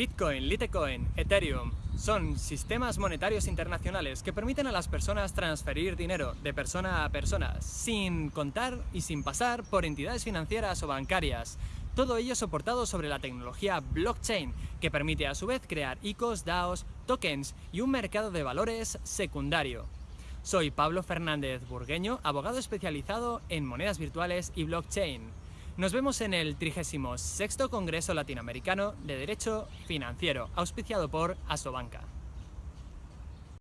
Bitcoin, Litecoin, Ethereum son sistemas monetarios internacionales que permiten a las personas transferir dinero de persona a persona sin contar y sin pasar por entidades financieras o bancarias. Todo ello soportado sobre la tecnología blockchain, que permite a su vez crear ICOs, DAOs, tokens y un mercado de valores secundario. Soy Pablo Fernández Burgueño, abogado especializado en monedas virtuales y blockchain. Nos vemos en el 36 Congreso Latinoamericano de Derecho Financiero, auspiciado por Asobanca.